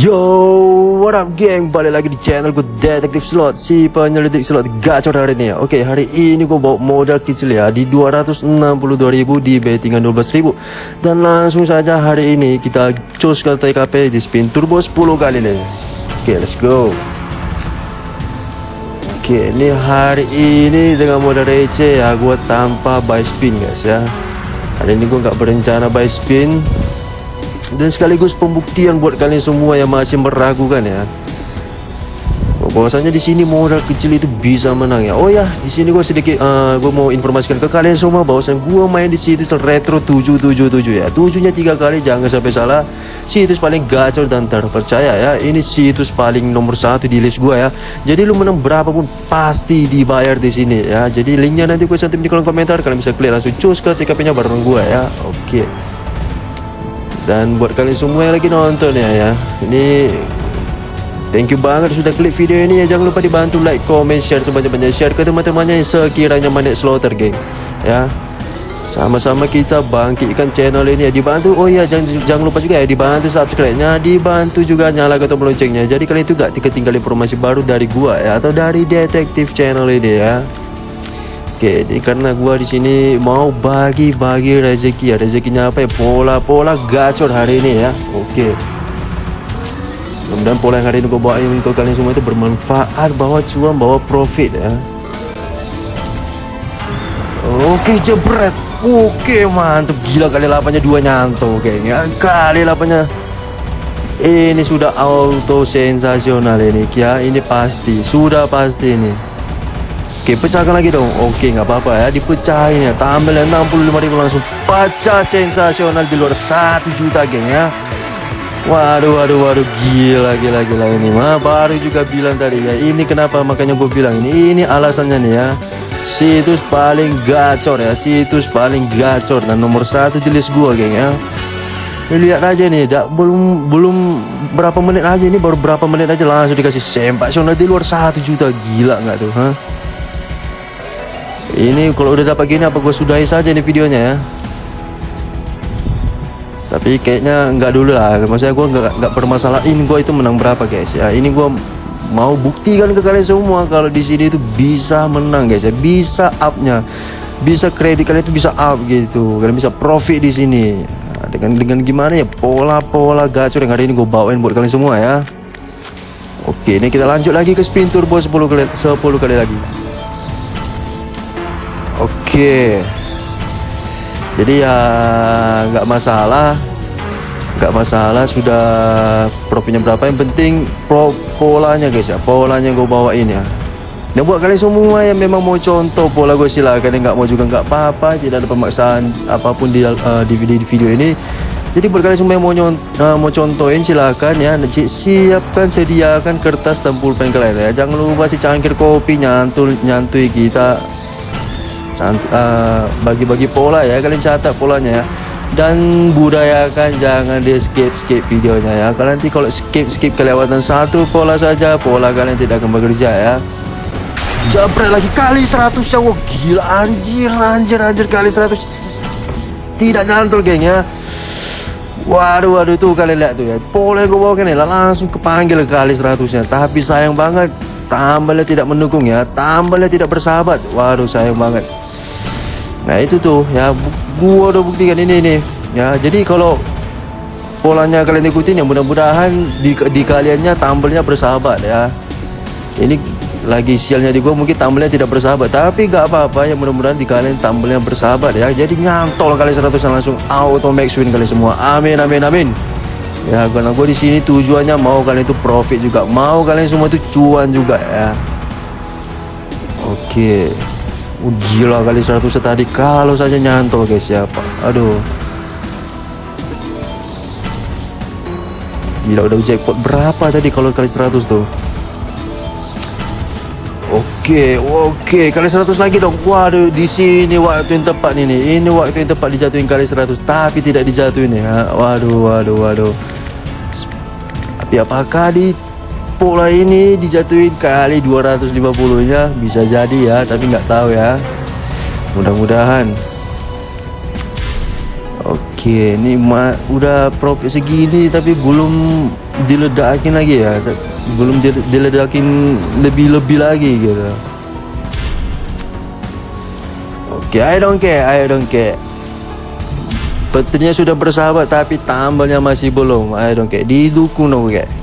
Yo, what up geng? Balik lagi di channel gue Detektif Slot. Si penyelidik slot gacor hari ini ya. Oke, hari ini gue bawa modal kecil ya Di 262.000 di bettingan 12.000 Dan langsung saja hari ini kita cus ke TKP di spin turbo 10 kali nih Oke, let's go. Oke, ini hari ini dengan modal receh ya Gue tanpa buy spin guys ya. Hari ini gue nggak berencana buy spin dan sekaligus pembuktian buat kalian semua yang masih meragukan ya. Bahwasanya di sini modal kecil itu bisa menang ya. Oh ya di sini gue sedikit uh, gue mau informasikan ke kalian semua bahwasanya gue main di situs retro 777 ya. Tujuhnya tiga kali jangan sampai salah. Situs paling gacor dan terpercaya ya. Ini situs paling nomor satu di list gue ya. Jadi lu menang berapapun pasti dibayar di sini ya. Jadi linknya nanti gue cantum di kolom komentar. Kalian bisa klik langsung cus ke TKP nya bareng gue ya. Oke. okay. Dan buat kalian semua yang lagi nonton ya ya. Ini Thank you banget sudah klik video ini ya. Jangan lupa dibantu like, comment, share sebanyak-banyak. Share ke teman-temannya yang sekiranya manik slaughter geng Ya. Sama-sama kita bangkitkan channel ini ya. Dibantu oh ya jangan jangan lupa juga ya dibantu subscribe-nya. Dibantu juga nyalakan tombol loncengnya. Jadi kalian itu gak ketinggalan informasi baru dari gua ya atau dari detektif channel ini ya Oke, ini karena gua di sini mau bagi-bagi rezeki ya. Rezekinya apa ya? Pola-pola gacor hari ini ya. Oke. Mudah-mudahan pola yang hari ini gua bawain untuk kalian semua itu bermanfaat, bawa cuan, bawa profit ya. Oke, jebret. Oke, mantap. Gila kali lapanya dua nyanto kayaknya. Kali lapanya ini sudah auto sensasional ini ya. Ini pasti, sudah pasti ini. Oke pecahkan lagi dong. Oke nggak apa-apa ya. Dipecahin ya. Tambah 65 ribu langsung. Pecah sensasional di luar 1 juta geng ya. Waduh waduh waduh. Gila gila gila ini mah. Baru juga bilang tadi ya. Ini kenapa makanya gue bilang ini? Ini alasannya nih ya. Situs paling gacor ya. Situs paling gacor Dan nomor satu di list gue geng ya. Lihat aja nih dak, belum belum berapa menit aja ini baru berapa menit aja langsung dikasih. Sempak di luar satu juta. Gila nggak tuh? Ini kalau udah dapat gini apa gue sudahi saja ini videonya ya? Tapi kayaknya nggak dulu lah. Maksudnya gue nggak nggak permasalahin gue itu menang berapa guys? Ya Ini gue mau buktikan ke kalian semua Kalau di sini itu bisa menang guys. Ya Bisa upnya. Bisa kredit kalian itu bisa up gitu. Kalian bisa profit di sini. Nah, Dengan dengan gimana ya? Pola-pola gacor yang hari ini gue bawain buat kalian semua ya. Oke ini kita lanjut lagi ke spin turbo 10 kali, 10 kali lagi Oke. Jadi ya nggak masalah, nggak masalah sudah profitnya berapa yang penting pro polanya guys ya, polanya gue bawain ya. Dan buat kalian semua yang memang mau contoh pola gue silakan, yang nggak mau juga nggak apa-apa, tidak ada pemaksaan apa pun di, uh, di, video, ini. Jadi buat kalian semua yang mau, uh, mau contohin silakan ya, nanti siapkan sediakan kertas dan pulpen kalian ya. Jangan lupa si cangkir kopi nyantul nyantui kita bagi-bagi uh, pola ya kalian catat polanya ya. Dan budayakan jangan di skip skip videonya ya. Kalian nanti kalau skip skip kelewatan satu pola saja pola kalian tidak akan bekerja ya. Jabret lagi kali 100 ya. Gila anjir anjir anjir kali 100 tidak nyantol geng ya. Waduh waduh tuh kalian lihat tuh ya. Pola gue bawa nih langsung kepanggil kali 100 nya Tapi sayang banget Tambalnya tidak mendukung ya. Tambalnya tidak bersahabat. Waduh sayang banget Nah itu tuh ya. Gua udah buktikan ini nih ya jadi kalau polanya kalian ikutin ya mudah-mudahan di, di kaliannya tambelnya bersahabat ya. Ini lagi sialnya di gua mungkin tambelnya tidak bersahabat. Tapi gak apa-apa ya mudah-mudahan di kalian tambelnya bersahabat ya. Jadi nyantol kali 100 langsung auto max win kalian semua. Amin amin amin. Ya karena gue di sini tujuannya mau kalian itu profit juga mau kalian semua itu cuan juga ya. Oke. okay. Uh, gila kali 100 tadi kalau saja nyantol guys ya. Aduh. Gila udah jackpot berapa tadi kalau kali 100 tuh? Oke, oke, kali 100 lagi dong. Waduh, di sini waktu yang tepat ini. Ini waktu yang tepat dijatuhin kali 100, tapi tidak dijatuhin ya. Waduh, waduh, waduh. Tapi apakah di pola ini dijatuhin kali 250 nya bisa jadi ya tapi nggak tahu ya. Mudah-mudahan. Oke ini udah profit segini tapi belum diledakin lagi ya. Belum di- diledakin lebih-lebih lagi gitu. Oke I don't care I don't care Petirnya sudah bersahabat tapi tambalnya masih belum. I don't care didukung dong kayak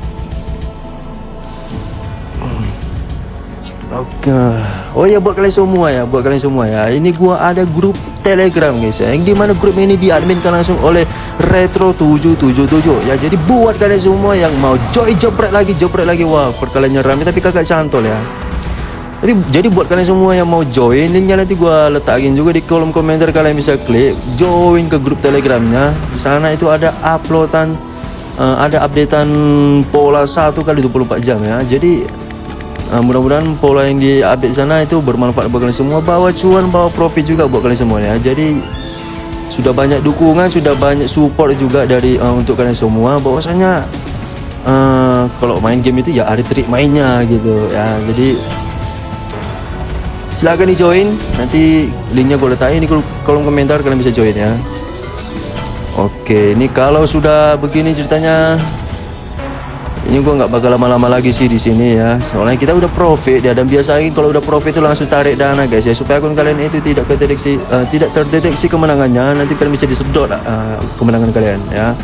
Oke. Oh ya buat kalian semua ya, buat kalian semua ya. Ini gua ada grup Telegram guys ya. Yang di mana grup ini diadminkan langsung oleh Retro 777 ya. Jadi buat kalian semua yang mau join jepret lagi, jepret lagi wah, perkaliannya rame tapi kagak cantol ya. Tapi jadi buat kalian semua yang mau join linknya nanti gua letakin juga di kolom komentar kalian bisa klik join ke grup Telegramnya. Di sana itu ada uploadan eh, ada updatean pola 1 kali 24 jam ya. Jadi Uh, mudah-mudahan pola yang di update sana itu bermanfaat buat kalian semua. Bawa cuan bawa profit juga buat kalian semua ya jadi sudah banyak dukungan sudah banyak support juga dari uh, untuk kalian semua. Bahwasanya uh, kalau main game itu ya ada trik mainnya gitu ya. Jadi silahkan di join. Nanti linknya gue letakin di kol- kolom komentar kalian bisa join ya. Oke ini kalau sudah begini ceritanya ini gua nggak bakal lama-lama lagi sih di sini ya. Soalnya kita udah profit ya dan biasanya kalau udah profit itu langsung tarik dana guys ya. Supaya akun kalian itu tidak terdeteksi eh, tidak terdeteksi kemenangannya nanti kalian bisa disedot eh, kemenangan kalian ya.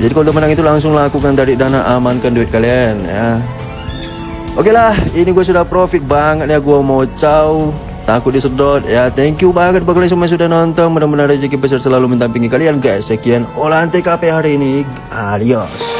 Jadi kalau udah menang itu langsung lakukan tarik dana amankan duit kalian ya. Oke lah, ini gue sudah profit banget ya gue mau caw. Takut disedot ya. Thank you banget buat kalian semua yang sudah nonton. Mudah-mudahan rezeki besar selalu mendampingi kalian guys. Sekian olahan TKP hari ini. Adios